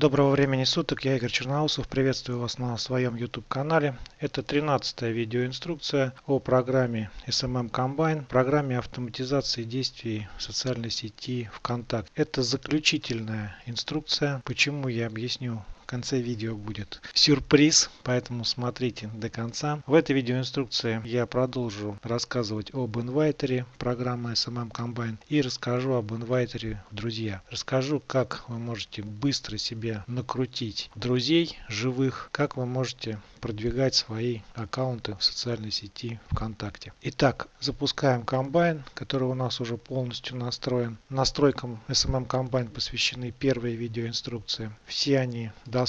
Доброго времени суток, я Игорь Черноусов, приветствую вас на своем YouTube канале. Это 13 видеоинструкция о программе SMM Combine, программе автоматизации действий в социальной сети ВКонтакте. Это заключительная инструкция, почему я объясню конце видео будет сюрприз, поэтому смотрите до конца. В этой видеоинструкции я продолжу рассказывать об инвайтере программы SMM Combine и расскажу об инвайтере друзья. Расскажу, как вы можете быстро себе накрутить друзей живых, как вы можете продвигать свои аккаунты в социальной сети ВКонтакте. Итак, запускаем комбайн, который у нас уже полностью настроен. Настройкам SMM Combine посвящены первые видеоинструкции. Все они доступны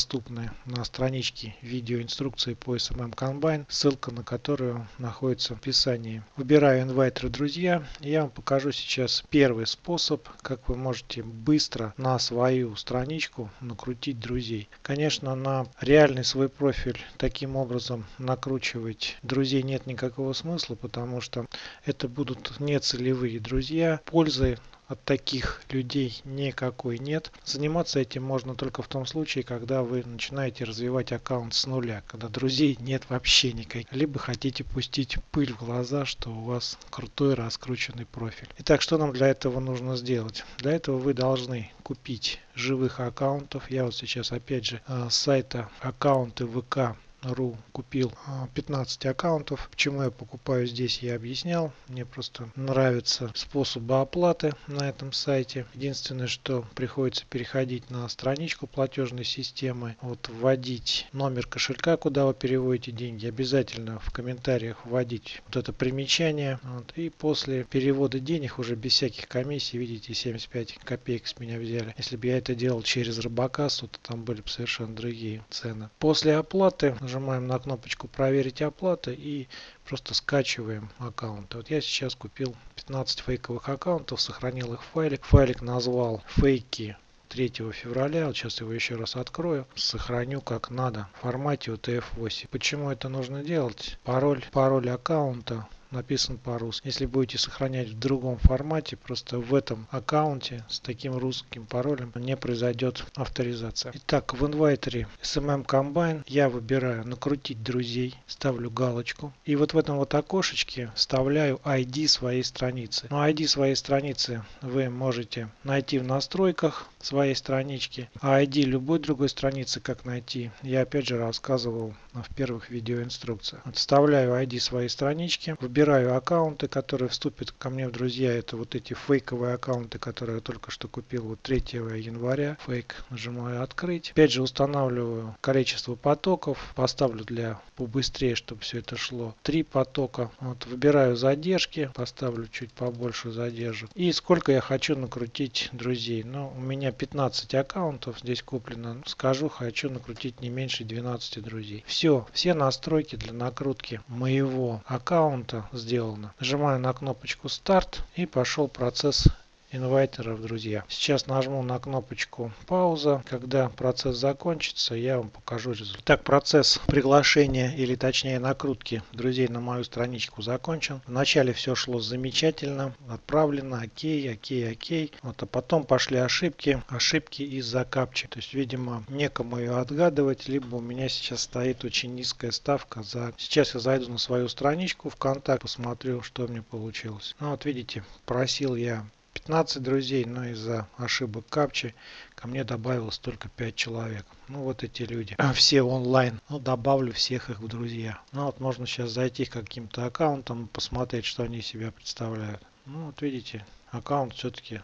на страничке видеоинструкции по SMM Combine, ссылка на которую находится в описании. Выбираю инвайтеры друзья. Я вам покажу сейчас первый способ, как вы можете быстро на свою страничку накрутить друзей. Конечно, на реальный свой профиль таким образом накручивать друзей нет никакого смысла, потому что это будут нецелевые друзья. Пользы от таких людей никакой нет. Заниматься этим можно только в том случае, когда вы начинаете развивать аккаунт с нуля, когда друзей нет вообще никаких. Либо хотите пустить пыль в глаза, что у вас крутой раскрученный профиль. Итак, что нам для этого нужно сделать? Для этого вы должны купить живых аккаунтов. Я вот сейчас опять же э, с сайта аккаунты ВК ру купил 15 а, аккаунтов. Почему я покупаю здесь, я объяснял. Мне просто нравится способы оплаты на этом сайте. Единственное, что приходится переходить на страничку платежной системы, вот вводить номер кошелька, куда вы переводите деньги. Обязательно в комментариях вводить вот это примечание. Вот, и после перевода денег уже без всяких комиссий, видите, 75 копеек с меня взяли. Если бы я это делал через Робокассу, то там были бы совершенно другие цены. После оплаты нажимаем на кнопочку проверить оплату и просто скачиваем аккаунты. Вот я сейчас купил 15 фейковых аккаунтов, сохранил их в файлик. Файлик назвал фейки 3 февраля. Вот сейчас его еще раз открою. Сохраню как надо в формате UTF-8. Почему это нужно делать? Пароль, пароль аккаунта написан по-русски. Если будете сохранять в другом формате, просто в этом аккаунте с таким русским паролем не произойдет авторизация. Итак, в инвайтере SMM Combine я выбираю накрутить друзей, ставлю галочку. И вот в этом вот окошечке вставляю ID своей страницы. Но ID своей страницы вы можете найти в настройках своей странички. А ID любой другой страницы как найти, я опять же рассказывал в первых видеоинструкциях. Вставляю ID своей странички, выбираю выбираю аккаунты, которые вступят ко мне в друзья. Это вот эти фейковые аккаунты, которые я только что купил вот 3 января. Фейк нажимаю открыть. Опять же устанавливаю количество потоков. Поставлю для побыстрее, чтобы все это шло. Три потока. Вот выбираю задержки. Поставлю чуть побольше задержек. И сколько я хочу накрутить друзей. Ну, у меня 15 аккаунтов здесь куплено. Скажу, хочу накрутить не меньше 12 друзей. Все, все настройки для накрутки моего аккаунта сделано. Нажимаю на кнопочку старт и пошел процесс инвайтеров, друзья. Сейчас нажму на кнопочку пауза. Когда процесс закончится, я вам покажу результат. Так, процесс приглашения или точнее накрутки друзей на мою страничку закончен. Вначале все шло замечательно, отправлено, окей, окей, окей. Вот, а потом пошли ошибки, ошибки из-за капчи. То есть, видимо, некому ее отгадывать, либо у меня сейчас стоит очень низкая ставка за... Сейчас я зайду на свою страничку ВКонтакте, посмотрю, что мне получилось. Ну вот видите, просил я 15 друзей, но из-за ошибок капчи ко мне добавилось только 5 человек. Ну вот эти люди. А все онлайн. Ну добавлю всех их в друзья. Ну вот можно сейчас зайти к каким-то аккаунтам и посмотреть, что они себя представляют. Ну вот видите, аккаунт все-таки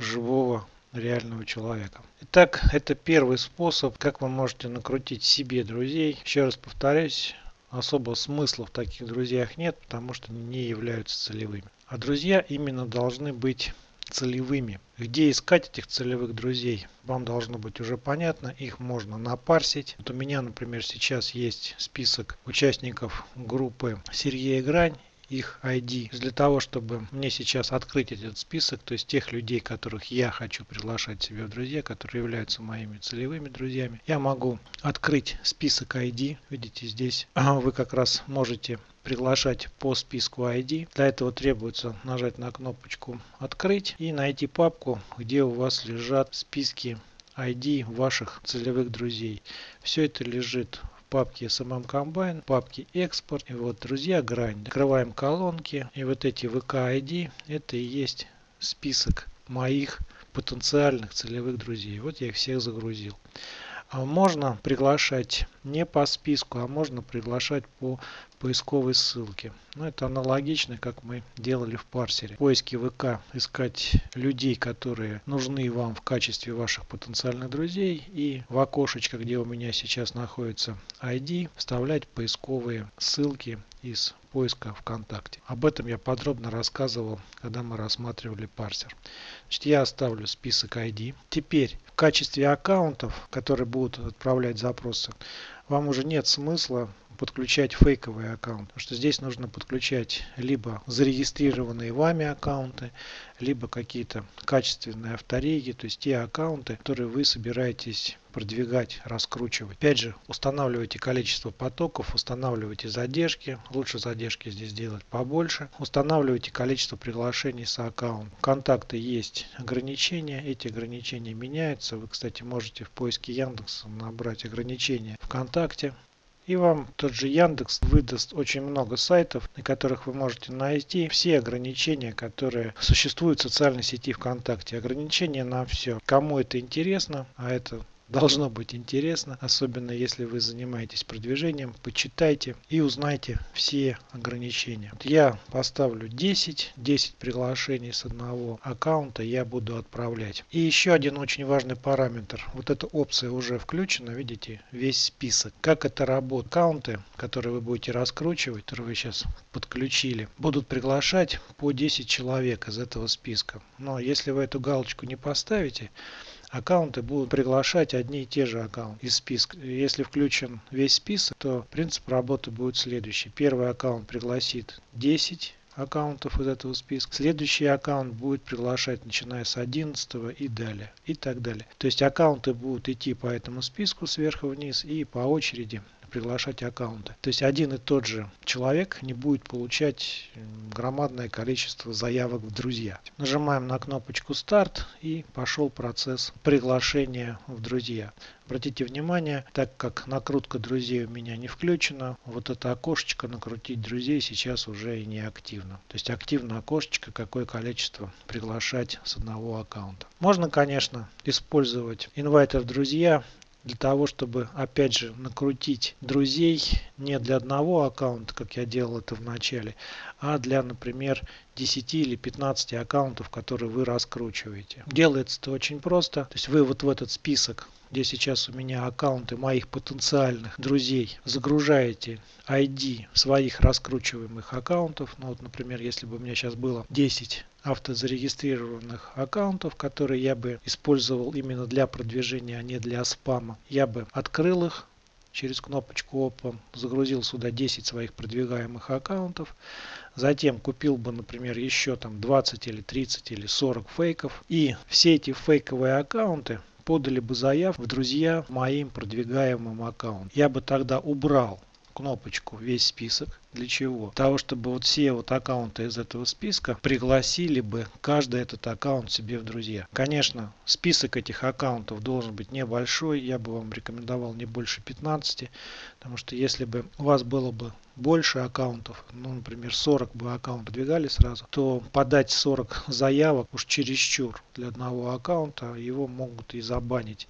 живого реального человека. Итак, это первый способ, как вы можете накрутить себе друзей. Еще раз повторюсь, особо смысла в таких друзьях нет, потому что не являются целевыми. А друзья именно должны быть целевыми. Где искать этих целевых друзей? Вам должно быть уже понятно. Их можно напарсить. Вот у меня, например, сейчас есть список участников группы Сергея Грань их ID. Для того, чтобы мне сейчас открыть этот список, то есть тех людей, которых я хочу приглашать себе в друзья, которые являются моими целевыми друзьями, я могу открыть список ID. Видите, здесь вы как раз можете приглашать по списку ID. Для этого требуется нажать на кнопочку «Открыть» и найти папку, где у вас лежат списки ID ваших целевых друзей. Все это лежит в папке SMM Combine, папке экспорт. И вот, друзья, грань. Открываем колонки. И вот эти VK ID, это и есть список моих потенциальных целевых друзей. Вот я их всех загрузил. А можно приглашать не по списку, а можно приглашать по поисковой ссылке. Ну, это аналогично, как мы делали в парсере. В поиске ВК искать людей, которые нужны вам в качестве ваших потенциальных друзей. И в окошечко, где у меня сейчас находится ID, вставлять поисковые ссылки из поиска ВКонтакте. Об этом я подробно рассказывал, когда мы рассматривали парсер. Значит, я оставлю список ID. Теперь в качестве аккаунтов, которые будут отправлять запросы, вам уже нет смысла подключать фейковые аккаунты. Потому что здесь нужно подключать либо зарегистрированные вами аккаунты, либо какие-то качественные автореги, то есть те аккаунты, которые вы собираетесь продвигать, раскручивать. Опять же, устанавливайте количество потоков, устанавливайте задержки. Лучше задержки здесь делать побольше. Устанавливайте количество приглашений с аккаунта. Контакты есть ограничения. Эти ограничения меняются. Вы, кстати, можете в поиске Яндекса набрать ограничения ВКонтакте. И вам тот же Яндекс выдаст очень много сайтов, на которых вы можете найти все ограничения, которые существуют в социальной сети ВКонтакте. Ограничения на все. Кому это интересно, а это должно быть интересно, особенно если вы занимаетесь продвижением. Почитайте и узнайте все ограничения. Я поставлю 10, 10 приглашений с одного аккаунта я буду отправлять. И еще один очень важный параметр. Вот эта опция уже включена, видите, весь список. Как это работает? Аккаунты, которые вы будете раскручивать, которые вы сейчас подключили, будут приглашать по 10 человек из этого списка. Но если вы эту галочку не поставите, аккаунты будут приглашать одни и те же аккаунты из списка. Если включен весь список, то принцип работы будет следующий. Первый аккаунт пригласит 10 аккаунтов из этого списка. Следующий аккаунт будет приглашать начиная с 11 и далее. И так далее. То есть аккаунты будут идти по этому списку сверху вниз и по очереди приглашать аккаунты. То есть один и тот же человек не будет получать громадное количество заявок в друзья. Нажимаем на кнопочку старт и пошел процесс приглашения в друзья. Обратите внимание, так как накрутка друзей у меня не включена, вот это окошечко накрутить друзей сейчас уже и не активно. То есть активно окошечко, какое количество приглашать с одного аккаунта. Можно, конечно, использовать инвайтер друзья для того, чтобы опять же накрутить друзей не для одного аккаунта, как я делал это в начале, а для, например, 10 или 15 аккаунтов, которые вы раскручиваете. Делается это очень просто. То есть вы вот в этот список где сейчас у меня аккаунты моих потенциальных друзей, загружаете ID своих раскручиваемых аккаунтов. Ну вот, например, если бы у меня сейчас было 10 автозарегистрированных аккаунтов, которые я бы использовал именно для продвижения, а не для спама, я бы открыл их через кнопочку Open, загрузил сюда 10 своих продвигаемых аккаунтов, затем купил бы, например, еще там 20 или 30 или 40 фейков, и все эти фейковые аккаунты подали бы заявку в друзья моим продвигаемым аккаунтом. Я бы тогда убрал кнопочку весь список. Для чего? Для того, чтобы вот все вот аккаунты из этого списка пригласили бы каждый этот аккаунт себе в друзья. Конечно, список этих аккаунтов должен быть небольшой. Я бы вам рекомендовал не больше 15. Потому что если бы у вас было бы больше аккаунтов, ну, например, 40 бы аккаунтов двигали сразу, то подать 40 заявок уж чересчур для одного аккаунта, его могут и забанить.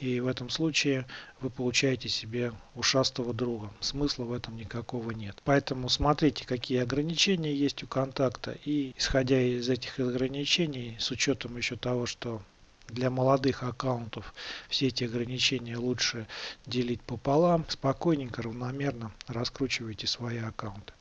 И в этом случае вы получаете себе ушастого друга. Смысла в этом никакого нет. Поэтому смотрите, какие ограничения есть у контакта. И исходя из этих ограничений, с учетом еще того, что для молодых аккаунтов все эти ограничения лучше делить пополам. Спокойненько, равномерно раскручивайте свои аккаунты.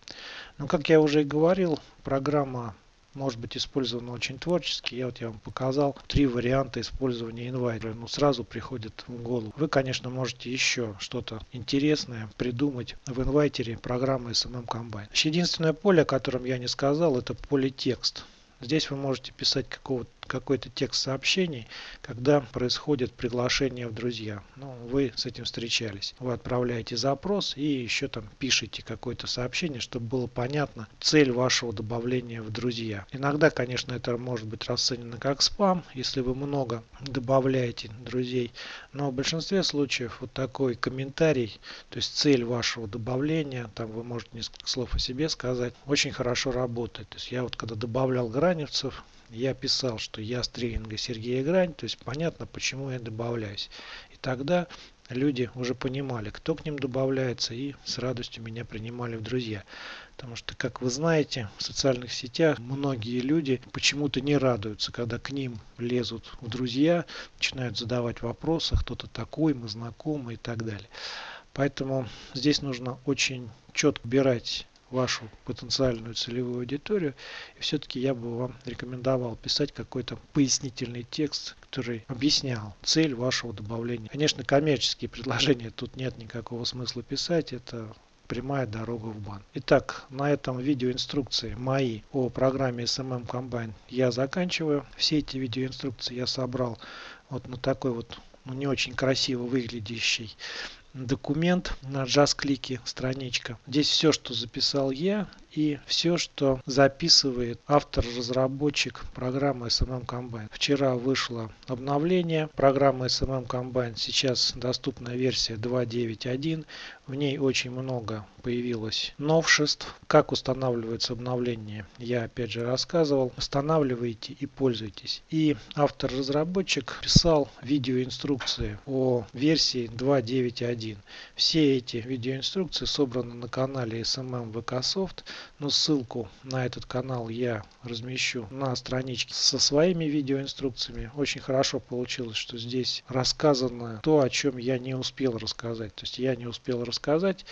Но, как я уже и говорил, программа может быть использовано очень творчески. Я вот я вам показал три варианта использования инвайтера. Ну, сразу приходит в голову. Вы, конечно, можете еще что-то интересное придумать в инвайтере программы SMM Combine. Единственное поле, о котором я не сказал, это поле текст. Здесь вы можете писать какого какой-то текст сообщений, когда происходит приглашение в друзья. Ну, вы с этим встречались. Вы отправляете запрос и еще там пишите какое-то сообщение, чтобы было понятно цель вашего добавления в друзья. Иногда, конечно, это может быть расценено как спам, если вы много добавляете друзей, но в большинстве случаев вот такой комментарий, то есть цель вашего добавления, там вы можете несколько слов о себе сказать, очень хорошо работает. То есть я вот когда добавлял граневцев, я писал, что я с тренинга Сергея Грань, то есть понятно, почему я добавляюсь. И тогда люди уже понимали, кто к ним добавляется и с радостью меня принимали в друзья. Потому что, как вы знаете, в социальных сетях многие люди почему-то не радуются, когда к ним лезут в друзья, начинают задавать вопросы, кто-то такой, мы знакомы и так далее. Поэтому здесь нужно очень четко убирать вашу потенциальную целевую аудиторию. И все-таки я бы вам рекомендовал писать какой-то пояснительный текст, который объяснял цель вашего добавления. Конечно, коммерческие предложения тут нет никакого смысла писать. Это прямая дорога в бан. Итак, на этом видеоинструкции мои о программе SMM Combine я заканчиваю. Все эти видеоинструкции я собрал вот на такой вот ну, не очень красиво выглядящий документ на JAS-клике страничка. Здесь все, что записал я и все, что записывает автор-разработчик программы SMM Combine. Вчера вышло обновление программы SMM Combine. Сейчас доступна версия 2.9.1. В ней очень много появилось новшеств. Как устанавливается обновление, я опять же рассказывал. Устанавливайте и пользуйтесь. И автор-разработчик писал видеоинструкции о версии 2.9.1. Все эти видеоинструкции собраны на канале SMM VKsoft но ссылку на этот канал я размещу на страничке со своими видеоинструкциями. Очень хорошо получилось, что здесь рассказано то, о чем я не успел рассказать. То есть я не успел рассказать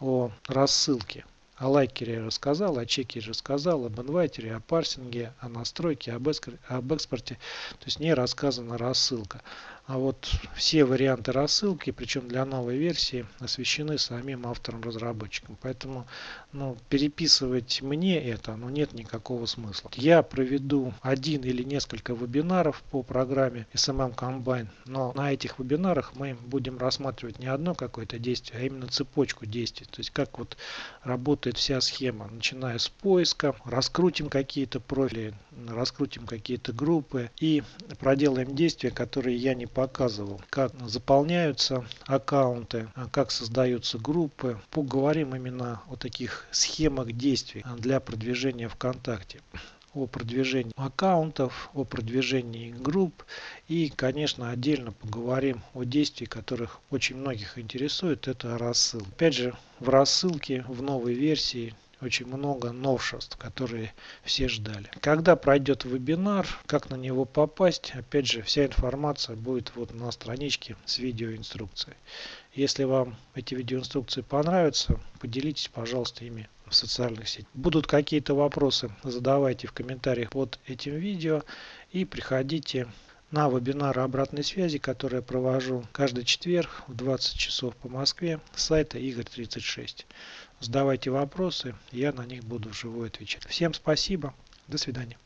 о рассылке. О лайкере я рассказал, о чекере рассказал, об инвайтере, о парсинге, о настройке, об, экспорте. То есть не рассказана рассылка. А вот все варианты рассылки, причем для новой версии, освещены самим автором-разработчиком. Поэтому ну, переписывать мне это ну, нет никакого смысла. Я проведу один или несколько вебинаров по программе SMM Combine, но на этих вебинарах мы будем рассматривать не одно какое-то действие, а именно цепочку действий. То есть как вот работает вся схема, начиная с поиска, раскрутим какие-то профили, раскрутим какие-то группы и проделаем действия, которые я не показывал, как заполняются аккаунты, как создаются группы. Поговорим именно о таких схемах действий для продвижения ВКонтакте о продвижении аккаунтов, о продвижении групп и, конечно, отдельно поговорим о действии, которых очень многих интересует, это рассыл. Опять же, в рассылке в новой версии очень много новшеств, которые все ждали. Когда пройдет вебинар, как на него попасть, опять же, вся информация будет вот на страничке с видеоинструкцией. Если вам эти видеоинструкции понравятся, поделитесь, пожалуйста, ими в социальных сетях. Будут какие-то вопросы, задавайте в комментариях под этим видео и приходите на вебинары обратной связи, которые я провожу каждый четверг в 20 часов по Москве с сайта Игорь 36. Задавайте вопросы, я на них буду вживую отвечать. Всем спасибо, до свидания.